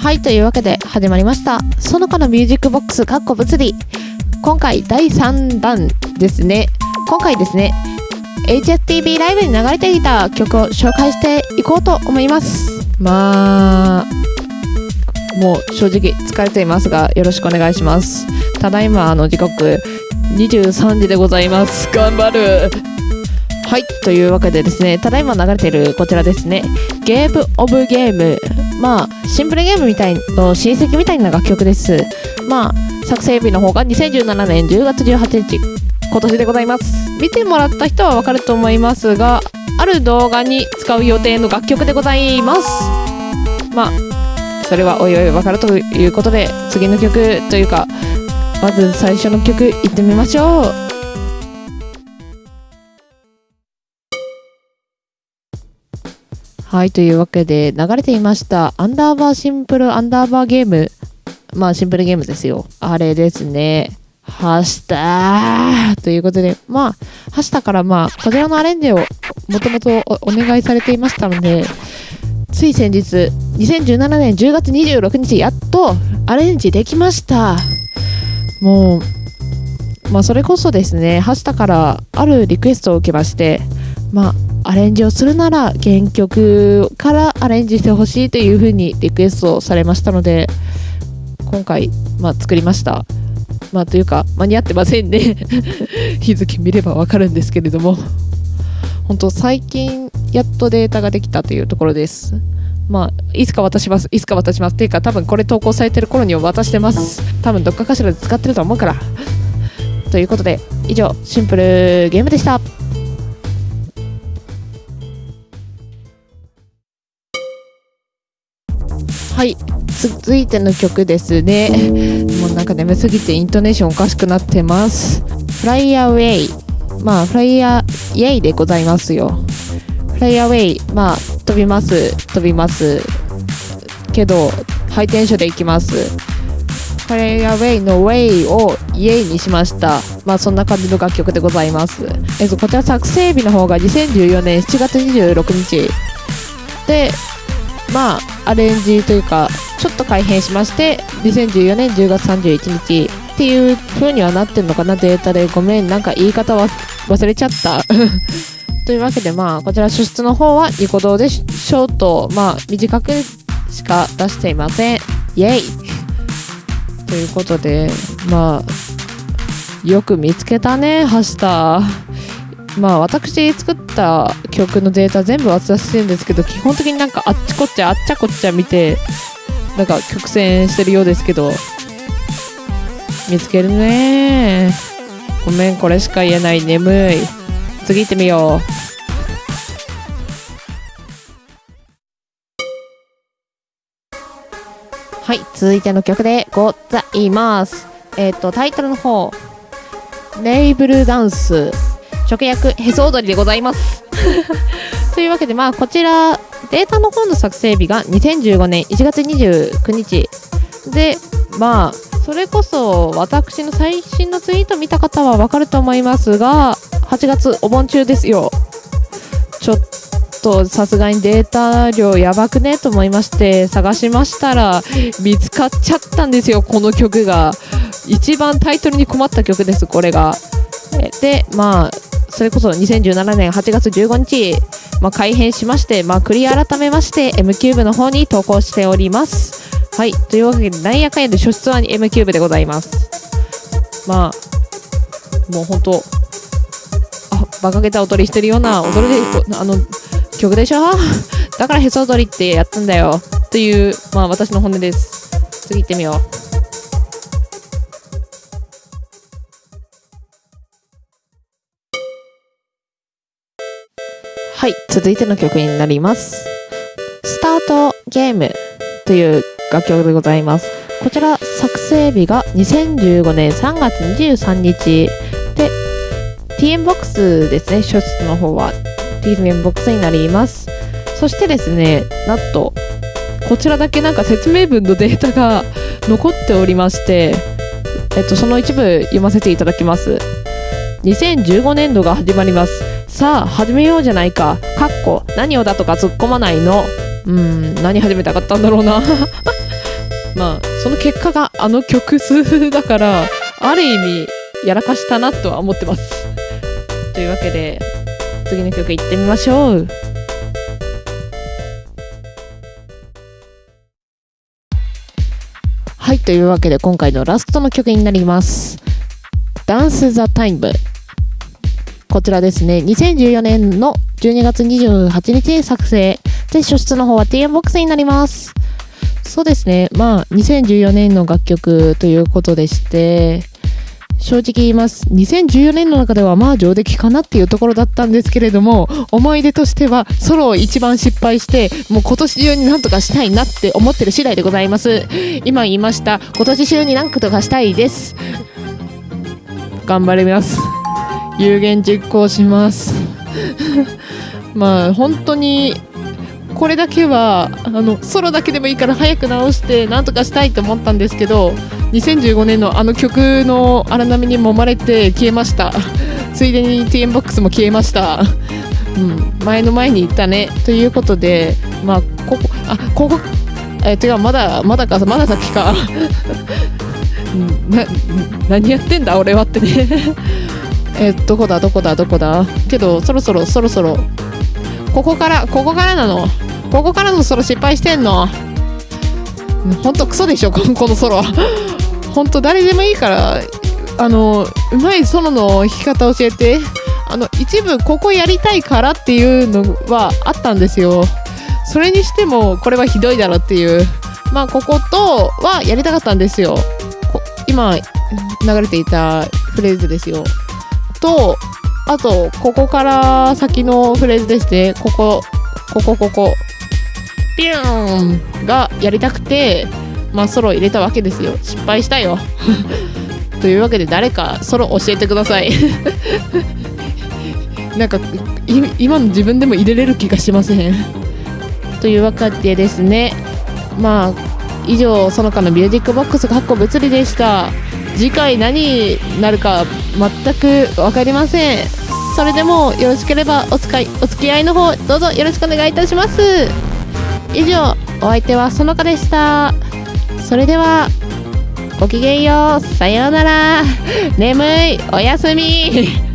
はい、というわけで始まりました。その他のミュージックボックス、かっこ物理。今回第3弾ですね。今回ですね、HSTV ライブに流れていた曲を紹介していこうと思います。まあ、もう正直疲れていますが、よろしくお願いします。ただいま、あの時刻23時でございます。頑張るはい、というわけでですね、ただいま流れているこちらですね、ゲームオブゲーム。まあ、シンプルゲームみたいの親戚みたいな楽曲です。まあ、作成日の方が2017年10月18日、今年でございます。見てもらった人はわかると思いますが、ある動画に使う予定の楽曲でございます。まあ、それはおいおいわかるということで、次の曲というか、まず最初の曲いってみましょう。はい、というわけで流れていましたアンダーバーシンプルアンダーバーゲーム。まあシンプルゲームですよ。あれですね。はしたーということで、まあ、はしたからまあ、こちらのアレンジをもともとお願いされていましたので、つい先日、2017年10月26日、やっとアレンジできました。もう、まあそれこそですね、はしたからあるリクエストを受けまして、まあ、アレンジをするなら原曲からアレンジしてほしいというふうにリクエストされましたので今回、まあ、作りました。まあ、というか間に合ってませんね 日付見ればわかるんですけれども本当最近やっとデータができたというところです。まあ、いつか渡します。いつか渡します。っていうか、多分これ投稿されてる頃には渡してます。多分どっかかしらで使ってると思うから。ということで、以上、シンプルゲームでした。はい。続いての曲ですね。もうなんか眠すぎてイントネーションおかしくなってます。フライアウェイまあフライアイェイでございますよ。フライアウェイまあ飛びます。飛びます。けどハイテンションでいきます。フライアウェイのウェイをイエイにしました。まあそんな感じの楽曲でございます。えっとこちら作成日の方が2014年7月26日。でまあアレンジというかちょっと改変しまして2014年10月31日っていう風にはなってるのかなデータで。ごめんなんか言い方は忘れちゃった。というわけでまあこちら初出の方はニコ動でショートまあ短くしか出していません。イエイ。ということでまあよく見つけたねハシタまあ私作った曲のデータ全部渡してるんですけど基本的になんかあっちこっちゃあっちゃこっちゃ見てなんか曲線してるようですけど見つけるね。ごめんこれしか言えない。眠い。次行ってみよう。はい続いての曲でございます。えっ、とタイトルの方レイブルダンス。直訳へそ踊りでございます というわけでまあこちらデータの方の作成日が2015年1月29日。でまあそれこそ私の最新のツイート見た方はわかると思いますが8月お盆中ですよ。ちょっとさすがにデータ量やばくね？と思いまして探しましたら見つかっちゃったんですよこの曲が。一番タイトルに困った曲ですこれが。でまあそれこそ2017年8月15日、まあ、改編しまして、まあ、クリア改めまして M キューブの方に投稿しております。はい、というわけで、なんやかんやで初出は M キューブでございます。まあ、もう本当、あ、馬鹿げた踊りしてるような踊りで、あの、曲でしょ？だからへそ踊りってやったんだよ。という、まあ私の本音です。次行ってみよう。はい、続いての曲になります。スタートゲームという楽曲でございます。こちら作成日が2015年3月23日で TMBOX ですね、初出の方は TMBOX になります。そしてですね、なんとこちらだけなんか説明文のデータが残っておりまして、えっと、その一部読ませていただきます。2015年度が始まります。さあ始めようじゃないか。かっこ何をだとか突っ込まないの？うん、何始めたかったんだろうな。まあその結果があの曲数だからある意味やらかしたなとは思ってますというわけで次の曲いってみましょうはいというわけで今回のラストの曲になりますダンス・ザ・タイムこちらですね。2014年の12月28日作成。で初出の方は TM ボックスになります。そうですね。まあ2014年の楽曲ということでして正直言います。2014年の中ではまあ上出来かなっていうところだったんですけれども思い出としてはソロを一番失敗してもう今年中になんとかしたいなって思ってる次第でございます。今言いました。今年中に何とかしたいです。頑張ります。有言実行します。まあ本当にこれだけはあのソロだけでもいいから早く直してなんとかしたいと思ったんですけど2015年のあの曲の荒波に揉まれて消えました。ついでに TM ボックスも消えました。うん前の前に言ったね。ということでまあここあここえー、違うまだまだかまだ先か。な何やってんだ俺はってね。えどこだどこだどこだ？けどそろそろそろそろ。ここからここからなの？ここからのソロ失敗してんの？ほんとクソでしょこのソロほんと誰でもいいからあのうまいソロの弾き方教えて。あの一部ここやりたいからっていうのはあったんですよ。それにしてもこれはひどいだろっていう。まあこことはやりたかったんですよ。今流れていたフレーズですよ。とあとここから先のフレーズですねここここここピューンがやりたくてまあソロ入れたわけですよ。失敗したよ。というわけで誰かソロ教えてください。なんか今の自分でも入れれる気がしません。というわけでですねまあ以上その他のミュージックボックスかっこ物理でした。次回何になるか全く分かりません。それでもよろしければお使いお付き合いの方どうぞよろしくお願いいたします。以上お相手はそのかでした。それではごきげんよう。さようなら。眠い。おやすみ。